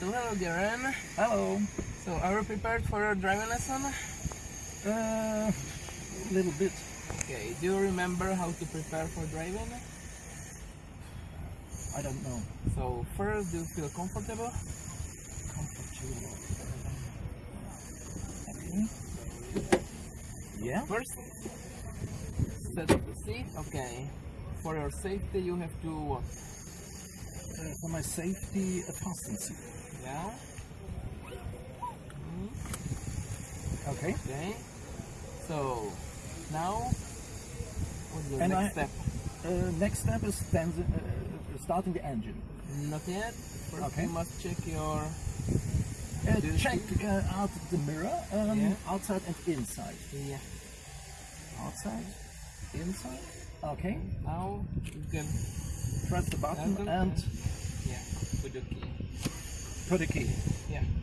So hello Darren. Hello. So are you prepared for your driving lesson? Uh, a little bit. Okay, do you remember how to prepare for driving? I don't know. So first, do you feel comfortable? Comfortable. Okay. Yeah. First, set the seat. Okay. For your safety, you have to what? Uh, for my safety, a fasten seat. Yeah. Okay. Okay. So now, what's the And next I- step? Uh, next step is then uh, starting the engine. Not yet. First, Okay. you must check your. Uh, check uh, out the mirror, um, Yeah. outside and inside. Yeah. Outside, inside. Okay. Now you can. Press the button and Yeah. With the key. Put a key. Yeah.